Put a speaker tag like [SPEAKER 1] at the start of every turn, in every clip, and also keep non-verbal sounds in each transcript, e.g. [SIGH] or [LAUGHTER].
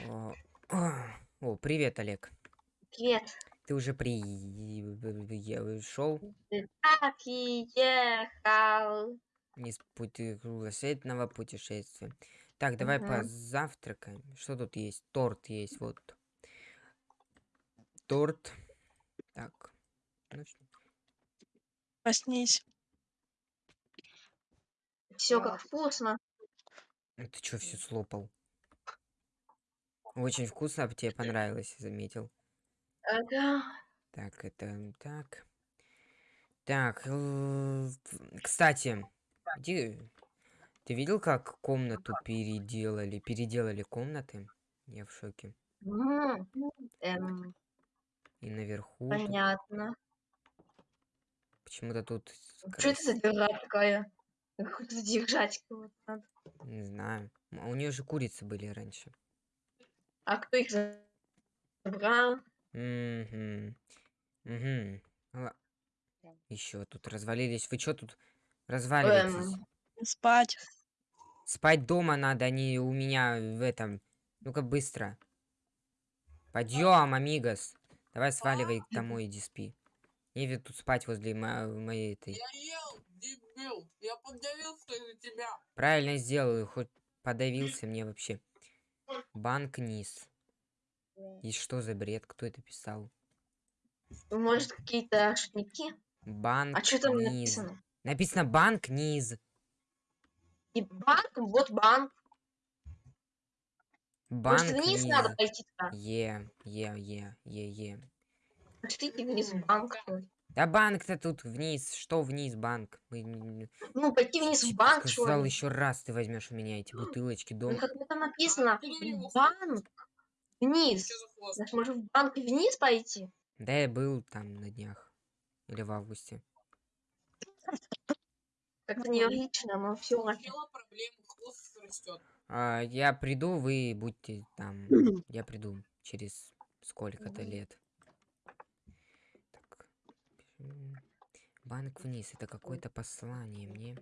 [SPEAKER 1] О, а, [CLEARS THROAT] о, привет, Олег.
[SPEAKER 2] Привет.
[SPEAKER 1] Ты уже пришел
[SPEAKER 2] Ты так и ехал.
[SPEAKER 1] из пути кругосветного путешествия. Так, давай
[SPEAKER 2] Мгм.
[SPEAKER 1] позавтракаем. Что тут есть? Торт есть, вот. Торт. Так. Ну,
[SPEAKER 3] Проснись.
[SPEAKER 2] Все как вкусно.
[SPEAKER 1] ну ты чё все слопал? Очень вкусно, а тебе понравилось, заметил.
[SPEAKER 2] Ага.
[SPEAKER 1] Так, это так. Так, э, кстати, где... Ты видел, как комнату переделали? Переделали комнаты? Я в шоке.
[SPEAKER 2] М, эм,
[SPEAKER 1] И наверху
[SPEAKER 2] понятно.
[SPEAKER 1] почему-то тут
[SPEAKER 2] Что это за дыра такая? Какую-то держать вот надо.
[SPEAKER 1] Не знаю. А у нее же курицы были раньше.
[SPEAKER 2] А кто их забрал?
[SPEAKER 1] Угу. Угу. Еще тут развалились. Вы что тут разваливаетесь?
[SPEAKER 2] Эм,
[SPEAKER 3] Спать.
[SPEAKER 1] Спать дома надо, а не у меня в этом. Ну-ка быстро. Подъем, амигос. Давай сваливай домой, иди спи. Не ведь тут спать возле мо- моей этой.
[SPEAKER 4] Я ел, дебил. Я подавился из-за тебя.
[SPEAKER 1] Правильно сделаю, хоть подавился мне вообще. Банк низ. И что за бред? Кто это писал?
[SPEAKER 2] может, какие-то шутники?
[SPEAKER 1] Банк
[SPEAKER 2] А что там
[SPEAKER 1] низ.
[SPEAKER 2] написано?
[SPEAKER 1] Написано банк низ.
[SPEAKER 2] И банк, вот банк.
[SPEAKER 1] Банк
[SPEAKER 2] Может, вниз
[SPEAKER 1] низ.
[SPEAKER 2] надо пойти туда?
[SPEAKER 1] Е, е, е, е, е.
[SPEAKER 2] Пошлите вниз в банк.
[SPEAKER 1] Да банк-то тут вниз. Что вниз банк? Мы
[SPEAKER 2] Ну, пойти вниз в банк, что
[SPEAKER 1] сказал еще раз ты возьмешь у меня эти бутылочки
[SPEAKER 2] Ну,
[SPEAKER 1] дом.
[SPEAKER 2] как там написано, банк вниз. Значит, может, в банк вниз пойти?
[SPEAKER 1] Да я был там на днях. Или в августе.
[SPEAKER 2] Как-то нелогично, но все.
[SPEAKER 1] А, я приду, вы будьте там. Я приду через сколько-то лет. Так. м, Банк вниз. Это какое-то послание. Мне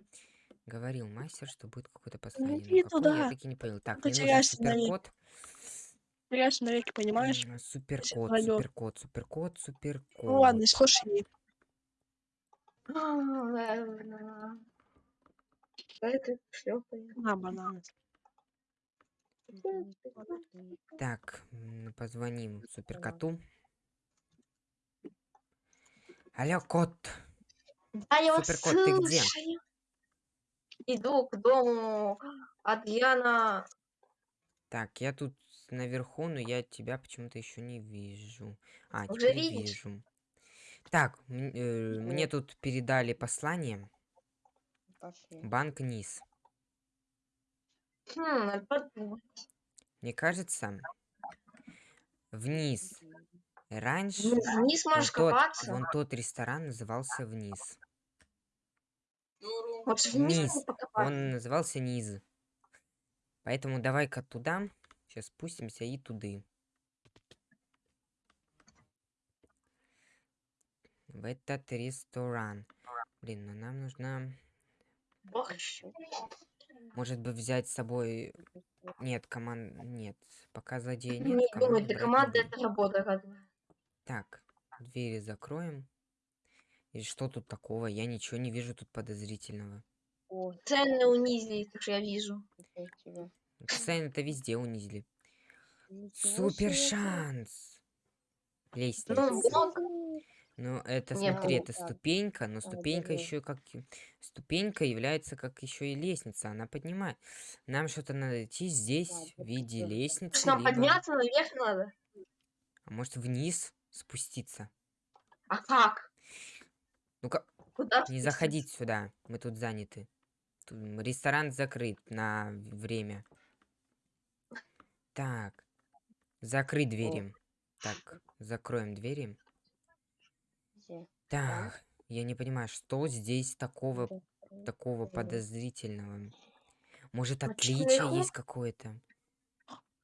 [SPEAKER 1] говорил мастер, что будет какое-то послание. но
[SPEAKER 3] иди
[SPEAKER 1] какое,
[SPEAKER 3] туда.
[SPEAKER 1] Я таки не понял. Так,
[SPEAKER 3] Ты
[SPEAKER 1] мне нужен суперкод.
[SPEAKER 3] Теряешься навеки, понимаешь?
[SPEAKER 1] Суперкод, суперкод, суперкод, суперкод.
[SPEAKER 3] Ну ладно, слушай.
[SPEAKER 2] Это.
[SPEAKER 3] На, бананы.
[SPEAKER 1] Так, позвоним суперкоту. Алло, кот.
[SPEAKER 2] Да, я вот
[SPEAKER 1] Суперкот, ты где?
[SPEAKER 2] слушаю. Иду к дому Адриана.
[SPEAKER 1] Так, я тут наверху, но я тебя почему-то еще не вижу. А,
[SPEAKER 2] Уже
[SPEAKER 1] теперь
[SPEAKER 2] видишь?
[SPEAKER 1] вижу. Так, э, мне тут передали послание. Банк низ.
[SPEAKER 2] Хм, надо подумать.
[SPEAKER 1] Мне кажется, вниз. Раньше
[SPEAKER 2] Ну, вниз
[SPEAKER 1] вон
[SPEAKER 2] можешь
[SPEAKER 1] тот,
[SPEAKER 2] копаться.
[SPEAKER 1] вон тот ресторан назывался вниз.
[SPEAKER 2] Вот вниз.
[SPEAKER 1] Он назывался низ. Поэтому давай-ка туда. Сейчас спустимся и туды. В этот ресторан. Блин, ну нам.
[SPEAKER 2] Борщ.
[SPEAKER 1] Может быть взять с собой... Нет, команд... Нет. Пока злодея нет,
[SPEAKER 2] Не думаю, для команды это работа.
[SPEAKER 1] Так, двери закроем. И что тут такого? Я ничего не вижу тут подозрительного.
[SPEAKER 2] Цены унизили, так что я вижу.
[SPEAKER 1] Цены это везде унизили. Супер шанс!
[SPEAKER 2] Ну,
[SPEAKER 1] Лестница.
[SPEAKER 2] вот.
[SPEAKER 1] Ну, это,
[SPEAKER 2] Не,
[SPEAKER 1] смотри,
[SPEAKER 2] ну,
[SPEAKER 1] это ступенька, но ступенька еще как... Ступенька является как еще и лестница, она поднимает. Нам что-то надо идти здесь в виде лестницы,
[SPEAKER 2] нам
[SPEAKER 1] либо...
[SPEAKER 2] подняться наверх надо?
[SPEAKER 1] А может вниз спуститься?
[SPEAKER 2] А как?
[SPEAKER 1] Ну-ка,
[SPEAKER 2] Куда
[SPEAKER 1] не
[SPEAKER 2] спуститься?
[SPEAKER 1] заходить сюда, мы тут заняты. Тут ресторан закрыт на время. Так, закрыть двери. Так, закроем двери. Так, я не понимаю, что здесь такого, такого подозрительного? Может,
[SPEAKER 2] А
[SPEAKER 1] отличие
[SPEAKER 2] наверху?
[SPEAKER 1] есть какое-то?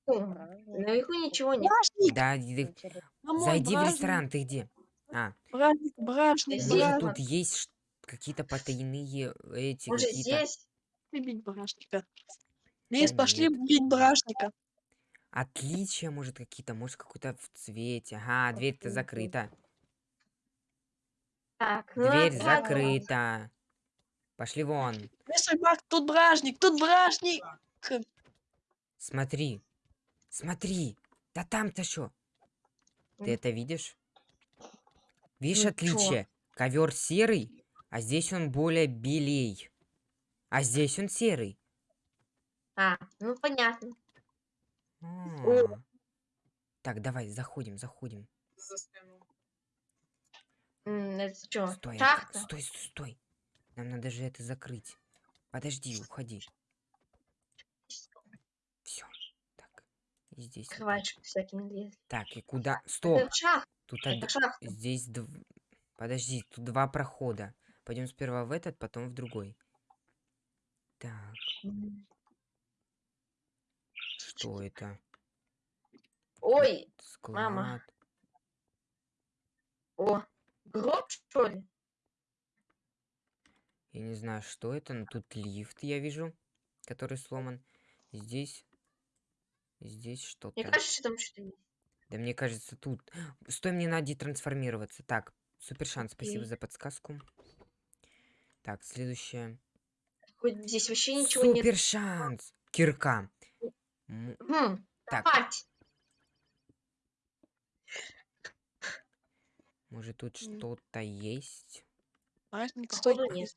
[SPEAKER 2] Наверху ничего нет.
[SPEAKER 1] Да,
[SPEAKER 3] Мамон,
[SPEAKER 1] зайди в
[SPEAKER 3] бражник,
[SPEAKER 1] ресторан, ты где? А,
[SPEAKER 3] Бражник, бражник,
[SPEAKER 1] может,
[SPEAKER 3] бражник.
[SPEAKER 1] тут есть какие-то потайные эти
[SPEAKER 2] Может, здесь?
[SPEAKER 3] Бить бражника. Лиз,
[SPEAKER 1] Да
[SPEAKER 3] пошли
[SPEAKER 1] нет.
[SPEAKER 3] бить бражника.
[SPEAKER 1] Отличия, может, какие-то, может, какой-то в цвете. Ага, дверь-то закрыта.
[SPEAKER 2] Так, ну
[SPEAKER 1] Дверь
[SPEAKER 2] ладно,
[SPEAKER 1] закрыта. Пошли вон.
[SPEAKER 3] Бак, тут бражник, тут бражник.
[SPEAKER 1] Смотри. Смотри. Да там-то что? Ты это видишь? Видишь
[SPEAKER 2] Ничего.
[SPEAKER 1] отличие? Ковер серый, а здесь он более белей. А здесь он серый.
[SPEAKER 2] А, ну понятно.
[SPEAKER 1] А. Так, давай, заходим, заходим.
[SPEAKER 2] Это что,
[SPEAKER 1] Стой, это-
[SPEAKER 2] шахта?
[SPEAKER 1] стой, стой, стой. Нам надо же это закрыть. Подожди, уходи. Все. Так. И здесь.
[SPEAKER 2] всякие не лезли.
[SPEAKER 1] Так, и куда? Стоп.
[SPEAKER 2] Это шахта,
[SPEAKER 1] Тут
[SPEAKER 2] это
[SPEAKER 1] од-
[SPEAKER 2] шахта.
[SPEAKER 1] Здесь дв... Подожди, тут два прохода. Пойдем сперва в этот, потом в другой. Так, что это?
[SPEAKER 2] Ой,
[SPEAKER 1] Склад.
[SPEAKER 2] мама. о, гроб, что ли?
[SPEAKER 1] Я не знаю, что это, но тут лифт я вижу, который сломан. Здесь... Здесь что-то.
[SPEAKER 2] Мне кажется, там что-то есть.
[SPEAKER 1] Да мне кажется, тут... Стой, мне надо трансформироваться. Так, супер шанс, спасибо за подсказку. Так, следующее.
[SPEAKER 2] Хоть здесь вообще ничего нет.
[SPEAKER 1] Супер шанс! Кирка. М,
[SPEAKER 2] Хм,
[SPEAKER 1] Так, может тут что-то есть?
[SPEAKER 3] Стой.
[SPEAKER 2] Нет.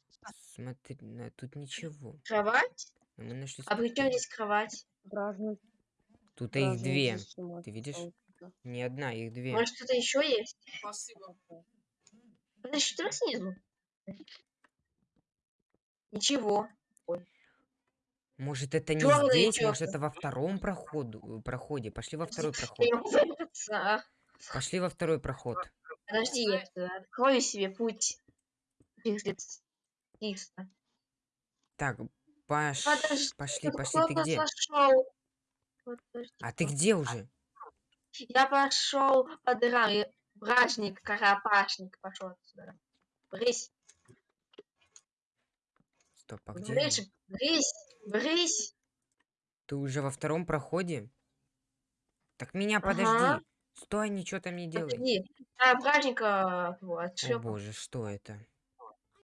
[SPEAKER 1] Смотри, тут ничего.
[SPEAKER 2] Кровать?
[SPEAKER 1] Но мы нашли
[SPEAKER 2] А при чем здесь кровать?
[SPEAKER 3] Бражник,
[SPEAKER 1] Тут их две. Ты видишь? Не одна, их две.
[SPEAKER 2] Может, что-то еще есть?
[SPEAKER 4] Спасибо.
[SPEAKER 2] Подожди, что снизу? Ничего.
[SPEAKER 1] Может это не
[SPEAKER 2] Чёрные
[SPEAKER 1] здесь,
[SPEAKER 2] чёрта.
[SPEAKER 1] может это во втором проходу, проходе. Пошли во второй проход. [LAUGHS] Пошли во второй проход.
[SPEAKER 2] Подожди, я это, открою себе путь.
[SPEAKER 1] Так, пош...
[SPEAKER 2] Подожди,
[SPEAKER 1] пошли, пошли. Ты где?
[SPEAKER 2] сошел. Подожди,
[SPEAKER 1] А ты где уже?
[SPEAKER 2] Я пошел по дырам. Бражник, карапашник пошел отсюда. Брысь,
[SPEAKER 1] Стоп, а где?
[SPEAKER 2] брысь,
[SPEAKER 1] он?
[SPEAKER 2] брысь, брысь.
[SPEAKER 1] Ты уже во втором проходе? Так меня
[SPEAKER 2] Ага.
[SPEAKER 1] подожди. Стой, ничего там не делай.
[SPEAKER 2] Подожди. А, бражника вот,
[SPEAKER 1] О боже, что это?